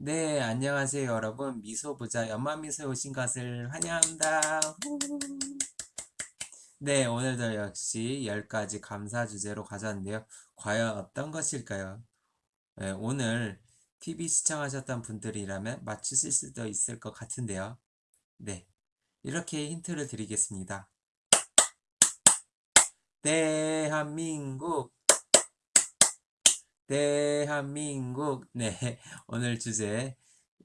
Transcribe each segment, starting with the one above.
네, 안녕하세요, 여러분. 미소부자 연마미소에 오신 것을 환영합니다. 후. 네, 오늘도 역시 10가지 감사 주제로 가져왔는데요. 과연 어떤 것일까요? 네, 오늘 TV 시청하셨던 분들이라면 맞추실 수도 있을 것 같은데요. 네, 이렇게 힌트를 드리겠습니다. 대한민국 대한민국. 네. 오늘 주제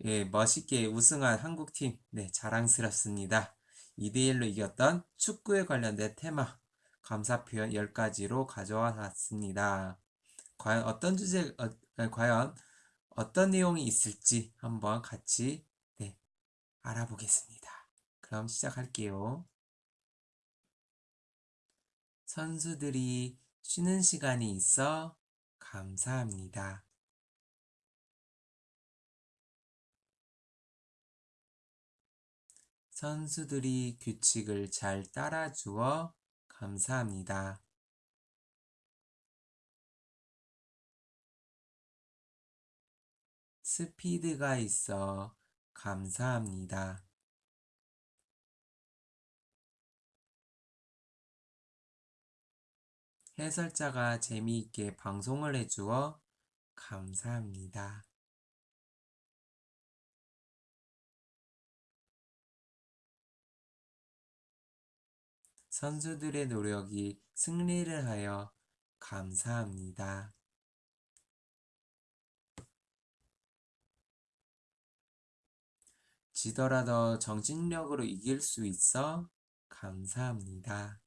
예, 멋있게 우승한 한국팀. 네 자랑스럽습니다. 2대1로 이겼던 축구에 관련된 테마 감사 표현 10가지로 가져와 놨습니다. 과연 어떤 주제 어, 과연 어떤 내용이 있을지 한번 같이 네, 알아보겠습니다. 그럼 시작할게요. 선수들이 쉬는 시간이 있어 감사합니다. 선수들이 규칙을 잘 따라주어 감사합니다. 스피드가 있어 감사합니다. 해설자가 재미있게 방송을 해주어 감사합니다. 선수들의 노력이 승리를 하여 감사합니다. 지더라도 정신력으로 이길 수 있어 감사합니다.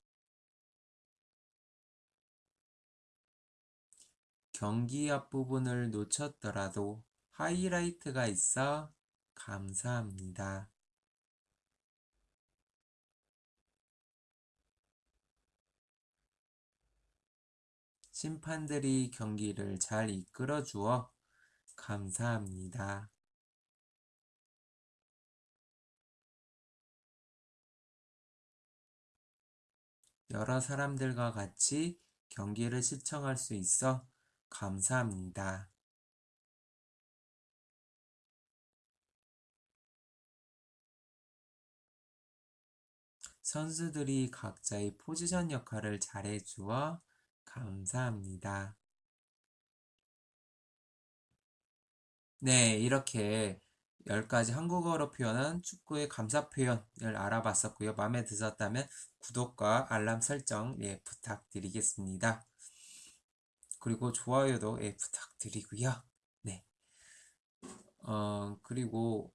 경기 앞부분을 놓쳤더라도 하이라이트가 있어 감사합니다. 심판들이 경기를 잘 이끌어 주어 감사합니다. 여러 사람들과 같이 경기를 시청할 수 있어 감사합니다. 선수들이 각자의 포지션 역할을 잘해주어 감사합니다. 네, 이렇게 10가지 한국어로 표현한 축구의 감사 표현을 알아봤었고요. 마음에 드셨다면 구독과 알람 설정 예, 부탁드리겠습니다. 그리고 좋아요도 예, 부탁드리고요. 네. 어, 그리고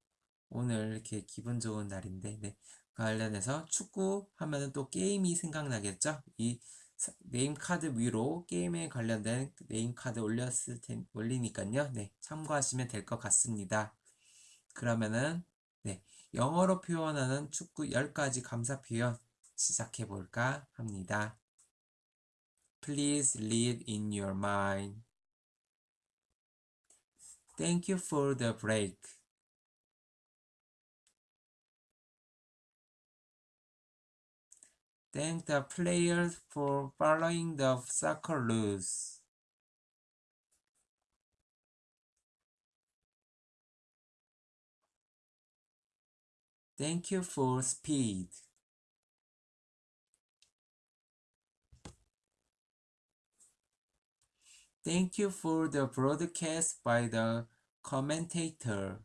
오늘 이렇게 기분 좋은 날인데, 네. 관련해서 축구 하면은 또 게임이 생각나겠죠? 이 name card 위로 게임에 관련된 name card 올렸을 텐, 올리니까요. 네. 참고하시면 될 것 같습니다. 그러면은, 네. 영어로 표현하는 축구 10가지 감사 표현 시작해 볼까 합니다. Please read in your mind. Thank you for the break. Thank the players for following the soccer rules. Thank you for speed. Thank you for the broadcast by the commentator.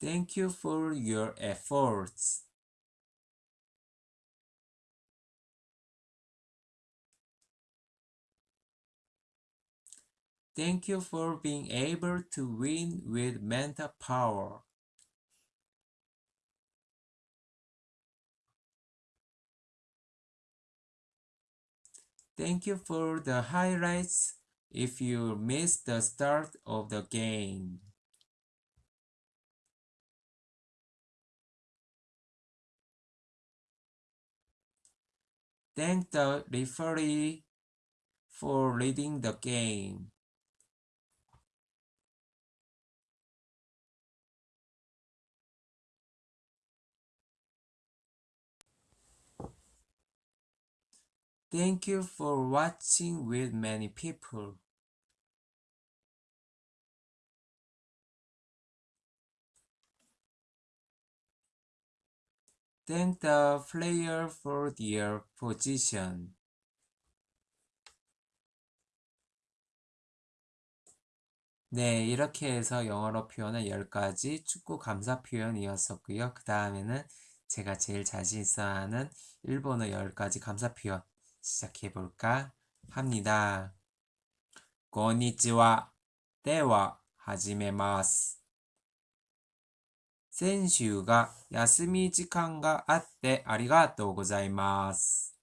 Thank you for your efforts. Thank you for being able to win with mental power. Thank you for the highlights if you missed the start of the game. Thank the referee for leading the game. Thank you for watching with many people. Thank the player for their position. 네, 이렇게 해서 영어로 표현한 10가지 축구 감사 표현이었었고요. 그 다음에는 제가 제일 자신 있어 하는 일본어 10가지 감사 표현 시작해 볼까 합니다. こんにちは。では、始めます。先週が休み時間があってありがとうございます。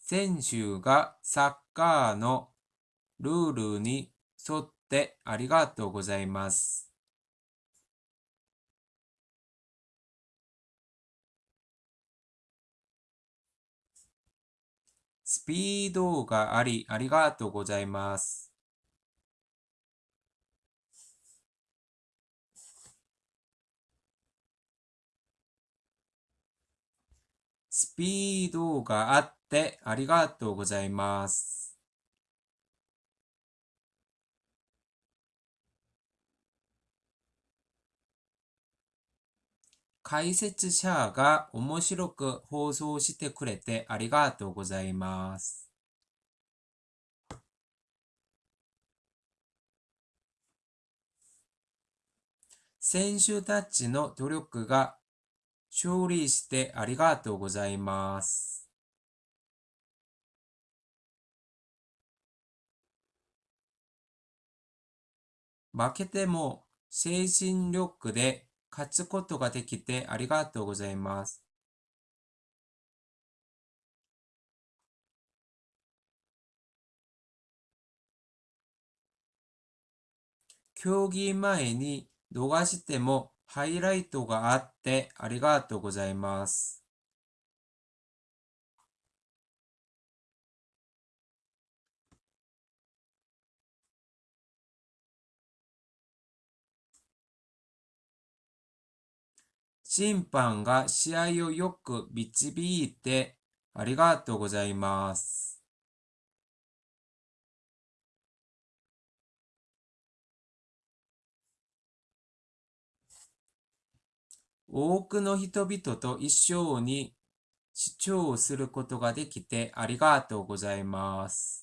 選手がサッカーのルールに沿ってありがとうございます。 スピードがありありがとうございます。スピードがあってありがとうございます。解説者が面白く放送してくれてありがとうございます。選手たちの努力が勝利してありがとうございます。負けても精神力で勝つことができてありがとうございます。競技前に逃してもハイライトがあってありがとうございます。審判が試合をよく導いてありがとうございます。多くの人々と一緒に視聴することができてありがとうございます。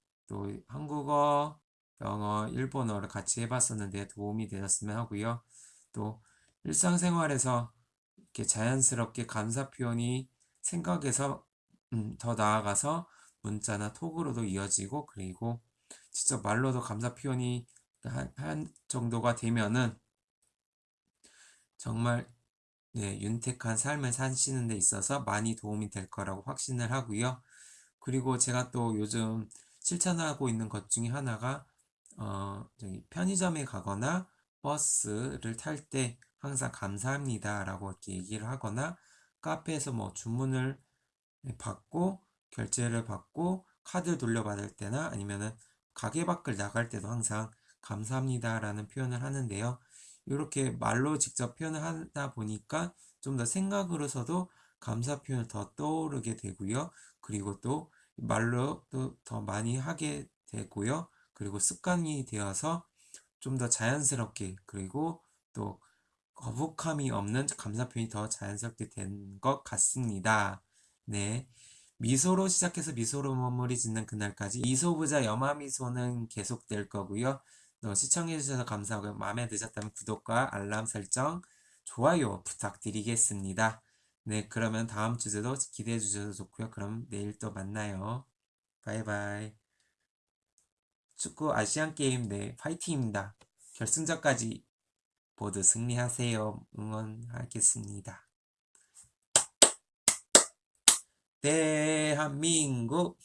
또 한국어, 영어, 일본어를 같이 해봤었는데 도움이 되셨으면 하고요. 또 일상생활에서 이렇게 자연스럽게 감사 표현이 생각에서 음, 더 나아가서 문자나 톡으로도 이어지고 그리고 직접 말로도 감사 표현이 한, 한 정도가 되면은 정말 네, 윤택한 삶을 사시는 데 있어서 많이 도움이 될 거라고 확신을 하고요. 그리고 제가 또 요즘 실천하고 있는 것 중에 하나가 어, 저기 편의점에 가거나 버스를 탈 때 항상 감사합니다 라고 이렇게 얘기를 하거나 카페에서 뭐 주문을 받고 결제를 받고 카드 돌려받을 때나 아니면은 가게 밖을 나갈 때도 항상 감사합니다 라는 표현을 하는데요. 이렇게 말로 직접 표현을 하다 보니까 좀 더 생각으로서도 감사 표현을 더 떠오르게 되고요. 그리고 또 말로 또 더 많이 하게 되고요. 그리고 습관이 되어서 좀 더 자연스럽게 그리고 또 거북함이 없는 감사 표현이 더 자연스럽게 된 것 같습니다. 네. 미소로 시작해서 미소로 마무리 짓는 그날까지 이소부자 염화미소는 계속될 거고요. 또 시청해주셔서 감사하고요. 마음에 드셨다면 구독과 알람 설정, 좋아요 부탁드리겠습니다. 네, 그러면 다음 주제도 기대해 주셔서 좋고요. 그럼 내일 또 만나요. 바이바이. 축구 아시안게임 네, 파이팅입니다. 결승전까지 모두 승리하세요. 응원하겠습니다. 대한민국